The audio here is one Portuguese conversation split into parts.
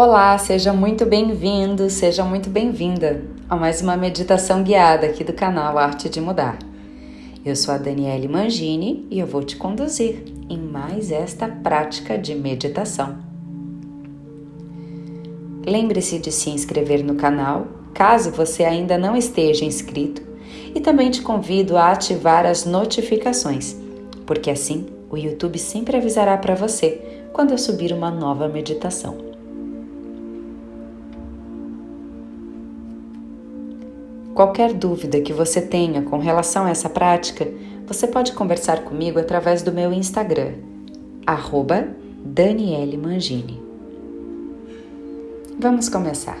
Olá, seja muito bem-vindo, seja muito bem-vinda a mais uma meditação guiada aqui do canal Arte de Mudar. Eu sou a Daniele Mangini e eu vou te conduzir em mais esta prática de meditação. Lembre-se de se inscrever no canal, caso você ainda não esteja inscrito, e também te convido a ativar as notificações, porque assim o YouTube sempre avisará para você quando eu subir uma nova meditação. Qualquer dúvida que você tenha com relação a essa prática, você pode conversar comigo através do meu Instagram, arroba Daniele Mangini. Vamos começar.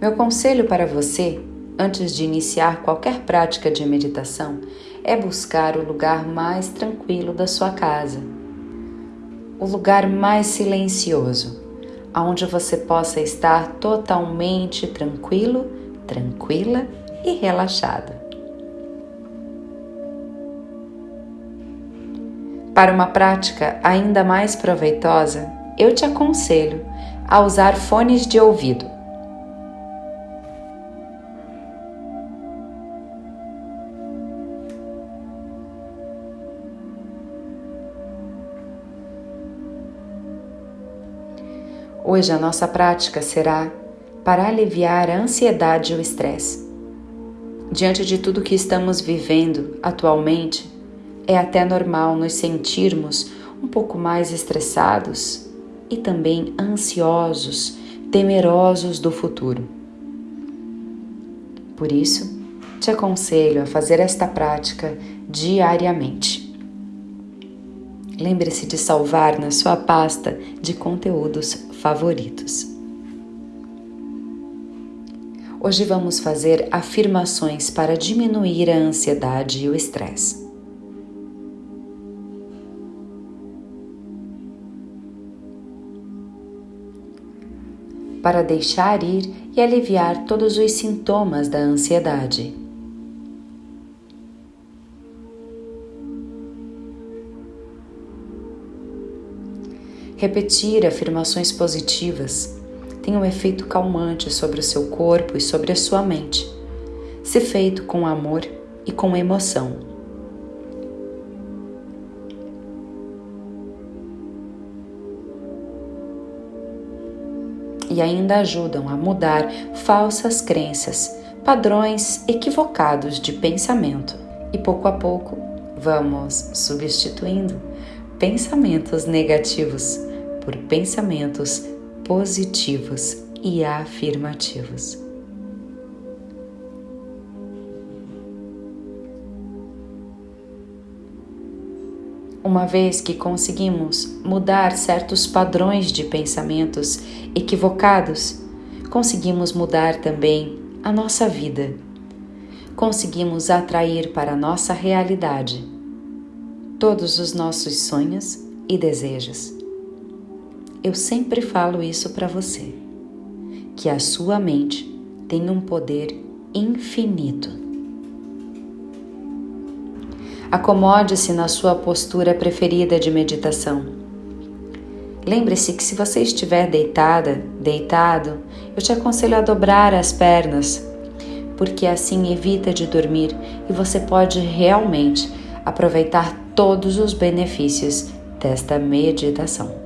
Meu conselho para você, antes de iniciar qualquer prática de meditação, é buscar o lugar mais tranquilo da sua casa, o lugar mais silencioso onde você possa estar totalmente tranquilo, tranquila e relaxada. Para uma prática ainda mais proveitosa, eu te aconselho a usar fones de ouvido. Hoje a nossa prática será para aliviar a ansiedade e o estresse. Diante de tudo que estamos vivendo atualmente, é até normal nos sentirmos um pouco mais estressados e também ansiosos, temerosos do futuro. Por isso, te aconselho a fazer esta prática diariamente. Lembre-se de salvar na sua pasta de conteúdos favoritos. Hoje vamos fazer afirmações para diminuir a ansiedade e o estresse. Para deixar ir e aliviar todos os sintomas da ansiedade. Repetir afirmações positivas tem um efeito calmante sobre o seu corpo e sobre a sua mente, se feito com amor e com emoção. E ainda ajudam a mudar falsas crenças, padrões equivocados de pensamento. E pouco a pouco vamos substituindo pensamentos negativos por pensamentos positivos e afirmativos. Uma vez que conseguimos mudar certos padrões de pensamentos equivocados, conseguimos mudar também a nossa vida. Conseguimos atrair para a nossa realidade todos os nossos sonhos e desejos eu sempre falo isso para você, que a sua mente tem um poder infinito. Acomode-se na sua postura preferida de meditação. Lembre-se que se você estiver deitada, deitado, eu te aconselho a dobrar as pernas, porque assim evita de dormir e você pode realmente aproveitar todos os benefícios desta meditação.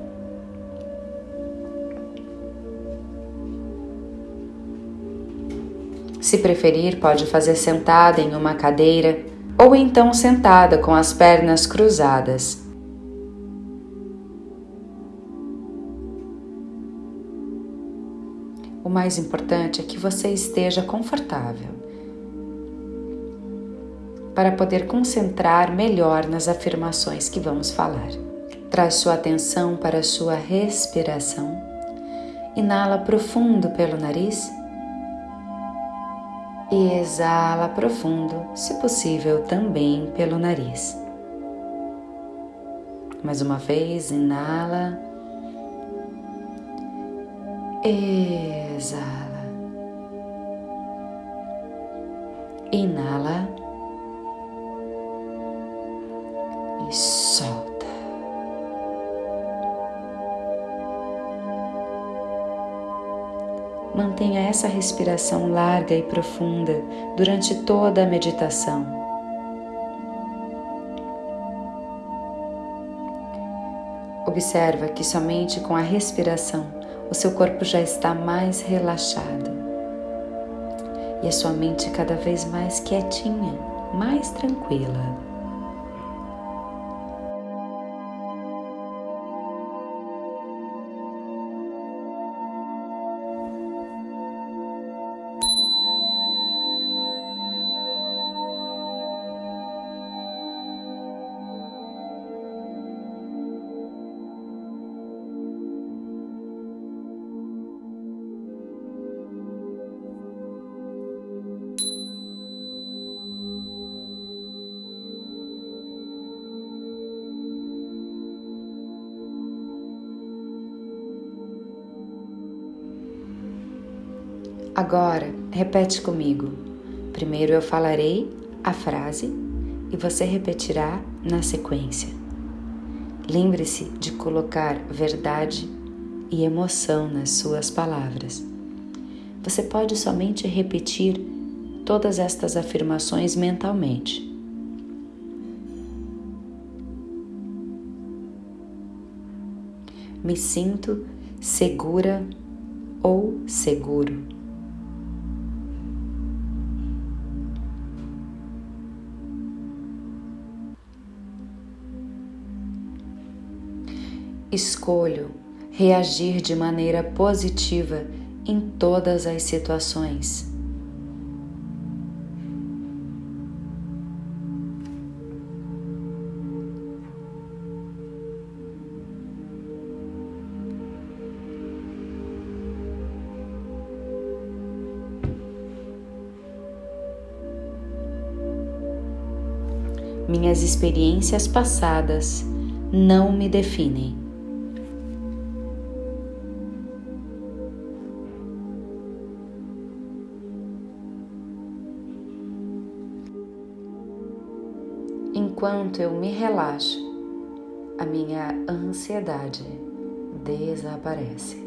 Se preferir, pode fazer sentada em uma cadeira ou então sentada com as pernas cruzadas. O mais importante é que você esteja confortável para poder concentrar melhor nas afirmações que vamos falar. Traz sua atenção para a sua respiração. Inala profundo pelo nariz e exala profundo, se possível também pelo nariz. Mais uma vez, inala, exala, inala. E essa respiração larga e profunda durante toda a meditação. Observa que somente com a respiração o seu corpo já está mais relaxado e a sua mente cada vez mais quietinha, mais tranquila. Agora, repete comigo. Primeiro eu falarei a frase e você repetirá na sequência. Lembre-se de colocar verdade e emoção nas suas palavras. Você pode somente repetir todas estas afirmações mentalmente. Me sinto segura ou seguro. Escolho reagir de maneira positiva em todas as situações. Minhas experiências passadas não me definem. Enquanto eu me relaxo, a minha ansiedade desaparece.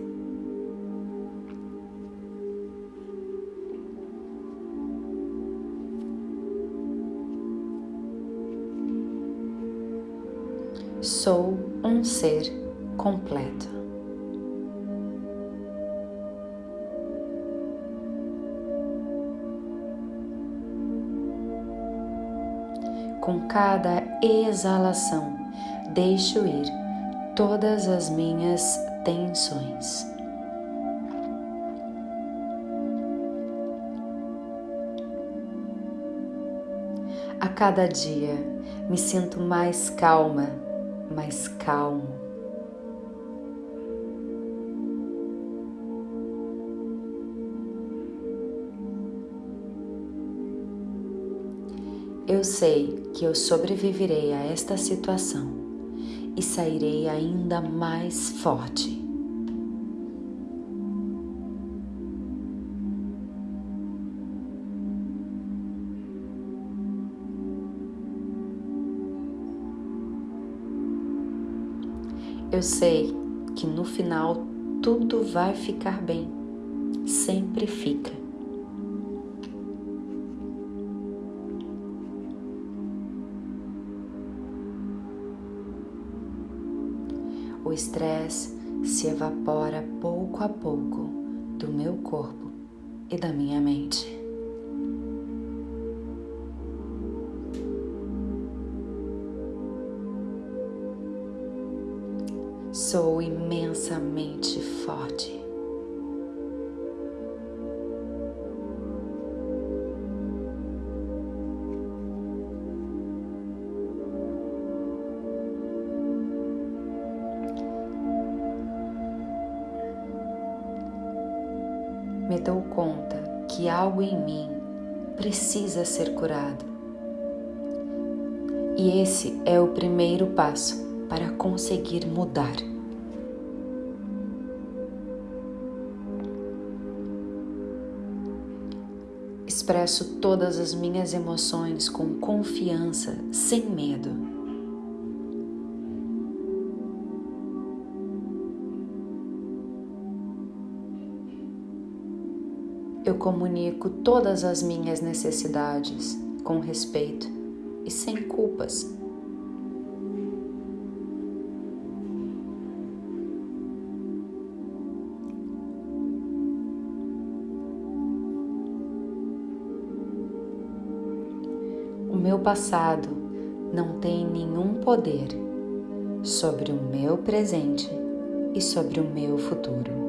Sou um ser completo. Cada exalação, deixo ir todas as minhas tensões. A cada dia me sinto mais calma, mais calmo. Eu sei que eu sobreviverei a esta situação e sairei ainda mais forte. Eu sei que no final tudo vai ficar bem, sempre fica. O estresse se evapora pouco a pouco do meu corpo e da minha mente. Sou imensamente forte. Me dou conta que algo em mim precisa ser curado. E esse é o primeiro passo para conseguir mudar. Expresso todas as minhas emoções com confiança, sem medo. Eu comunico todas as minhas necessidades com respeito e sem culpas. O meu passado não tem nenhum poder sobre o meu presente e sobre o meu futuro.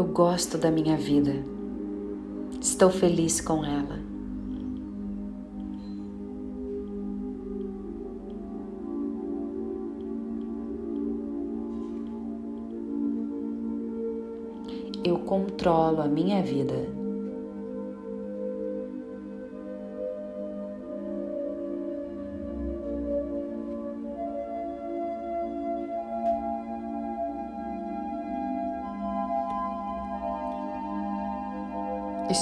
Eu gosto da minha vida. Estou feliz com ela. Eu controlo a minha vida.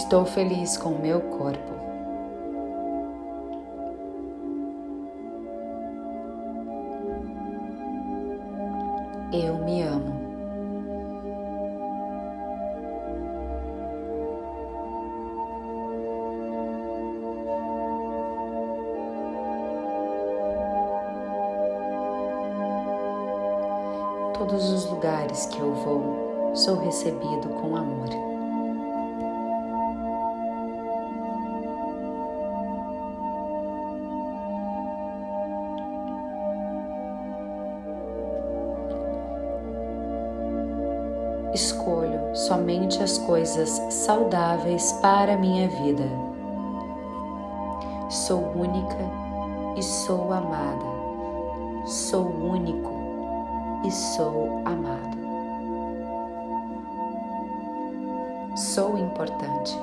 Estou feliz com o meu corpo. Eu me amo. Todos os lugares que eu vou, sou recebido com amor. Escolho somente as coisas saudáveis para a minha vida. Sou única e sou amada. Sou único e sou amado. Sou importante.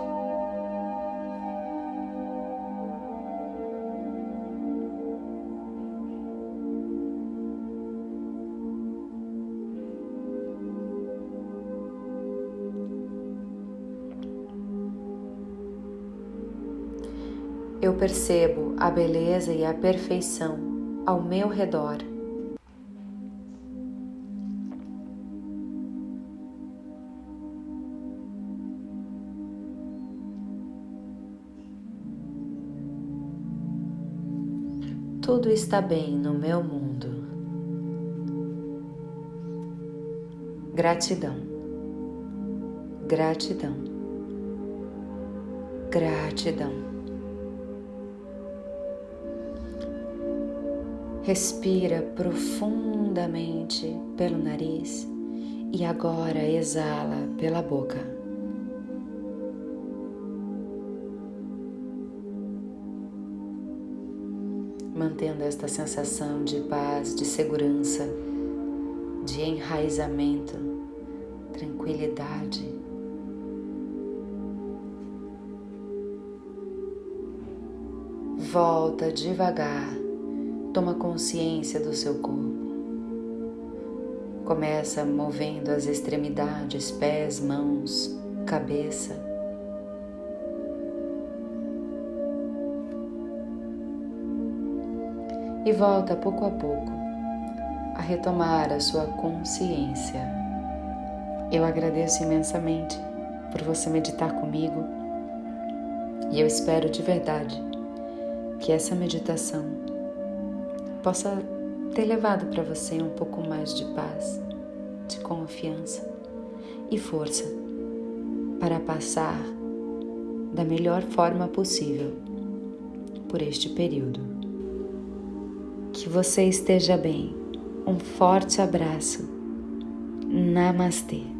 Eu percebo a beleza e a perfeição ao meu redor. Tudo está bem no meu mundo. Gratidão, gratidão, gratidão. Respira profundamente pelo nariz e agora exala pela boca. Mantendo esta sensação de paz, de segurança, de enraizamento, tranquilidade. Volta devagar Toma consciência do seu corpo. Começa movendo as extremidades, pés, mãos, cabeça. E volta pouco a pouco a retomar a sua consciência. Eu agradeço imensamente por você meditar comigo e eu espero de verdade que essa meditação possa ter levado para você um pouco mais de paz, de confiança e força para passar da melhor forma possível por este período. Que você esteja bem. Um forte abraço. Namastê.